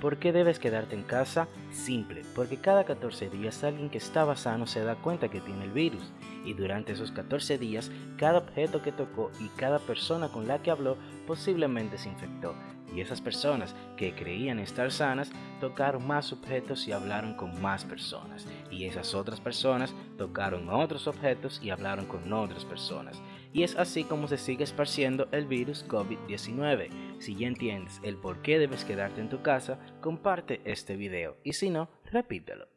¿Por qué debes quedarte en casa? Simple, porque cada 14 días alguien que estaba sano se da cuenta que tiene el virus. Y durante esos 14 días cada objeto que tocó y cada persona con la que habló posiblemente se infectó. Y esas personas que creían estar sanas tocaron más objetos y hablaron con más personas. Y esas otras personas tocaron otros objetos y hablaron con otras personas y es así como se sigue esparciendo el virus COVID-19. Si ya entiendes el por qué debes quedarte en tu casa, comparte este video y si no, repítelo.